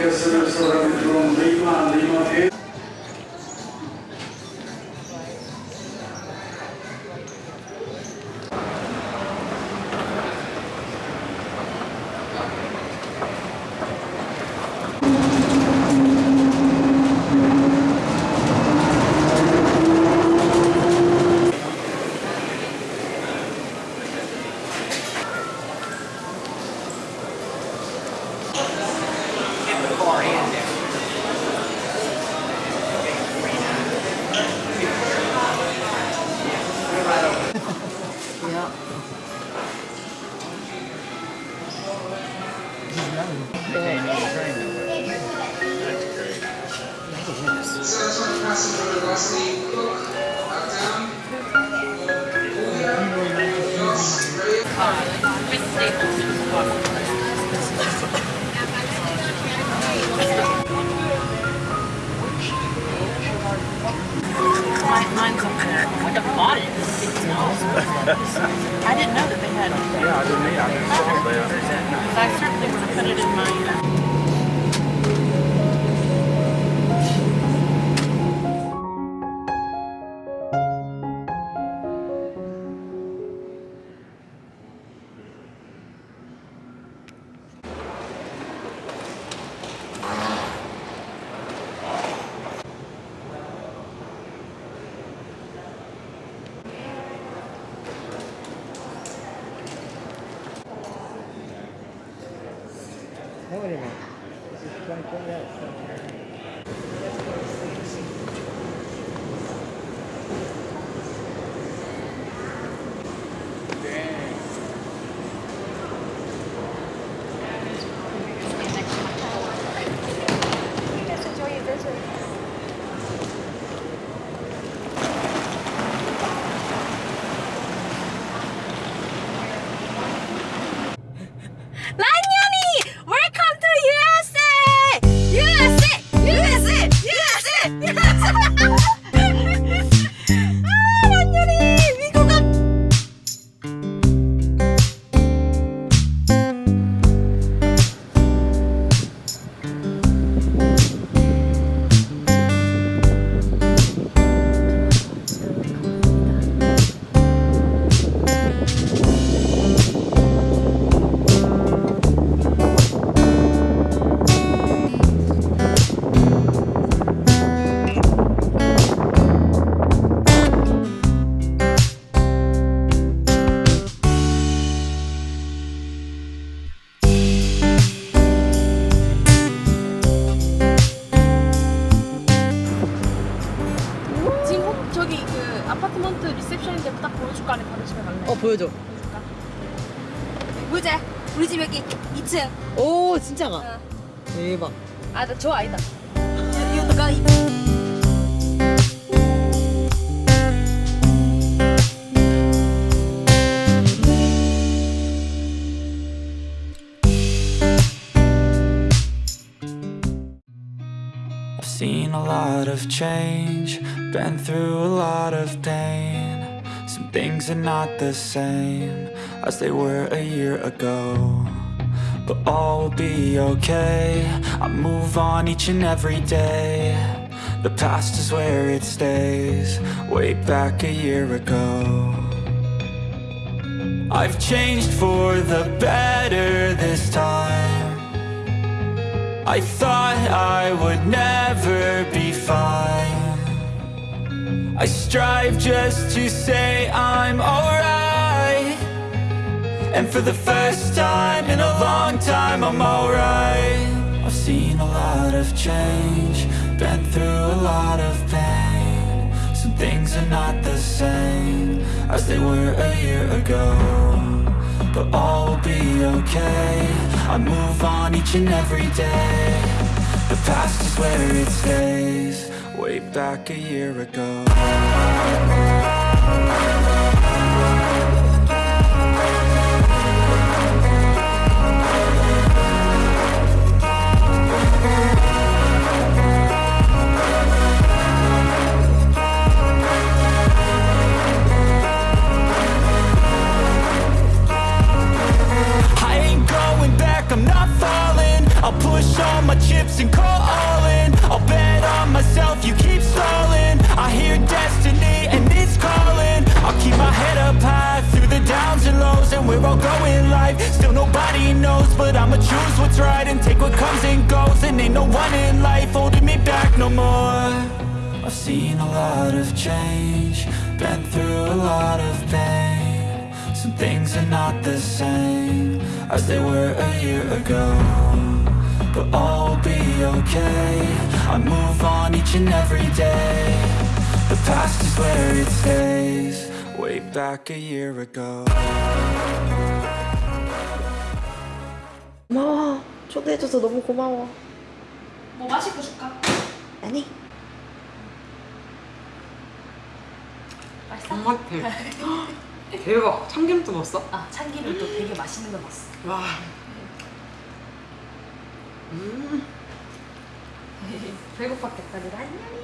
folkhälsorestaurang från Lima, Lima P. I got bought. I didn't know that they had. Yeah, I didn't either. I just saw that. I certainly would have put it in my. 보여줘. 보자 우리 집 여기 2층 오 진짜가. 어. 대박. 아, 나 저 아니다. 이거가 I've seen a lot of change, been through a lot of pain. Some things are not the same as they were a year ago. But all will be okay. I move on each and every day. The past is where it stays, way back a year ago. I've changed for the better this time. I thought I would never be fine. I strive just to say I'm alright. And for the first time in a long time, I'm alright. I've seen a lot of change, been through a lot of pain. Some things are not the same as they were a year ago but all will be okay. I move on each and every day. The past is where it stays, way back a year ago. All my chips and call all in I'll bet on myself, you keep stalling. I hear destiny and it's calling. I'll keep my head up high through the downs and lows And we're all going life, still nobody knows But I'ma choose what's right and take what comes and goes. And ain't no one in life holding me back no more. I've seen a lot of change, been through a lot of pain. Some things are not the same as they were a year ago But all will be okay I move on each and every day The past is where it stays Way back a year ago 고마워 초대해줘서 너무 고마워 뭐 맛있게 줄까? 아니 맛있어? 엄마 대박 참기름도 넣었어? 아 참기름도 되게 맛있는 거 넣었어 와 음. 배고팠겠다, 그래? 안녕.